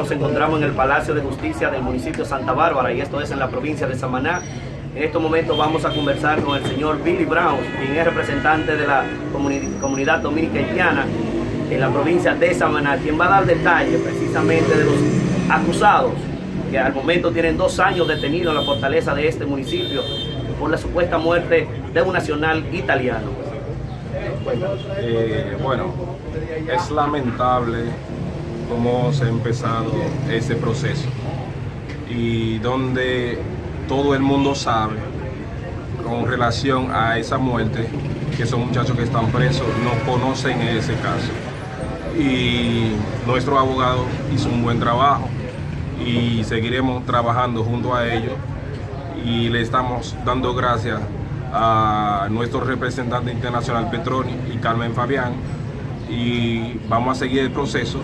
Nos encontramos en el Palacio de Justicia del municipio de Santa Bárbara y esto es en la provincia de Samaná. En estos momentos vamos a conversar con el señor Billy Brown, quien es representante de la comunidad dominica haitiana en la provincia de Samaná, quien va a dar detalles precisamente de los acusados que al momento tienen dos años detenidos en la fortaleza de este municipio por la supuesta muerte de un nacional italiano. Eh, bueno, es lamentable cómo se ha empezado ese proceso y donde todo el mundo sabe con relación a esa muerte que son muchachos que están presos no conocen ese caso. Y nuestro abogado hizo un buen trabajo y seguiremos trabajando junto a ellos y le estamos dando gracias a nuestro representante internacional Petroni y Carmen Fabián y vamos a seguir el proceso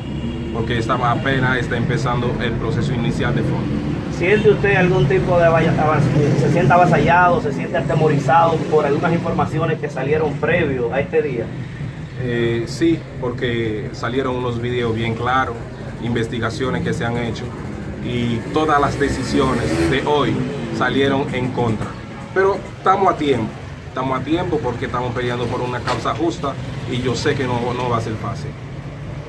porque esta apenas está empezando el proceso inicial de fondo. ¿Siente usted algún tipo de se siente avasallado, se siente atemorizado por algunas informaciones que salieron previo a este día? Eh, sí, porque salieron unos videos bien claros, investigaciones que se han hecho y todas las decisiones de hoy salieron en contra. Pero estamos a tiempo, estamos a tiempo porque estamos peleando por una causa justa y yo sé que no, no va a ser fácil.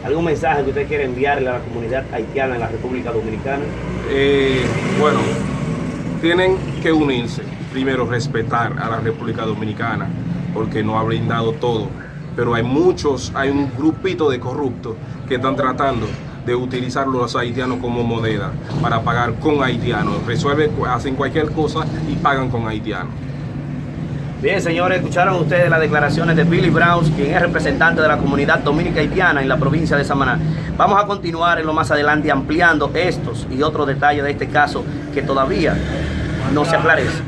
¿Algún mensaje que usted quiere enviarle a la comunidad haitiana en la República Dominicana? Eh, bueno, tienen que unirse. Primero, respetar a la República Dominicana, porque no ha brindado todo. Pero hay muchos, hay un grupito de corruptos que están tratando de utilizar los haitianos como moneda para pagar con haitianos. Resuelven, hacen cualquier cosa y pagan con haitianos. Bien, señores, escucharon ustedes las declaraciones de Billy Brown, quien es representante de la comunidad dominica haitiana en la provincia de Samaná. Vamos a continuar en lo más adelante ampliando estos y otros detalles de este caso que todavía no se aclarece.